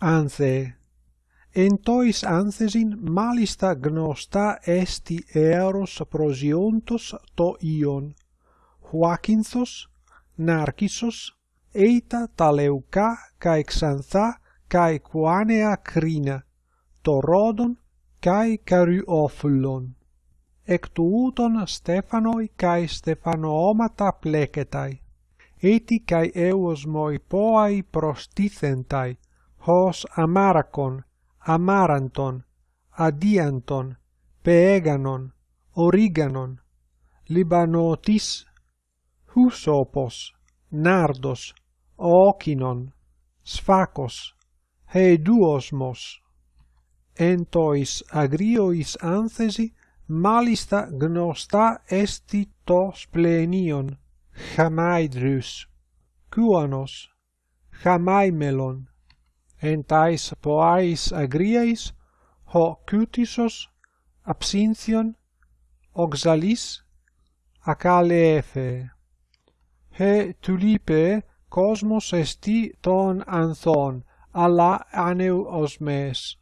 Anse, entois anthesin malista gnosta esti eros prosiontos to ion, huacinthos, narcissos, eita taleuca cae xantha cae quanea crina, torodon cae caryophyllon. Ectu uton stefanoi cae stefanoomata plecetai, eti cae eos moi poai prostithentai, hos amaracon, amaranton, adianton, peeganon, origanon, libanotis, husopos, nardos, okinon, sfacos, heduosmos. Entois agriois anthesi malista gnosta esti tos plenion, chamaidrus, cuanos, chamaimelon, εν ταῖς ποάης αγρίαῖς, ο κούτισος αψίνθιον οξαλής ακάλεθε. Ε τουλίπε κόσμος εστί των ανθών, αλλά άνεου ως μες.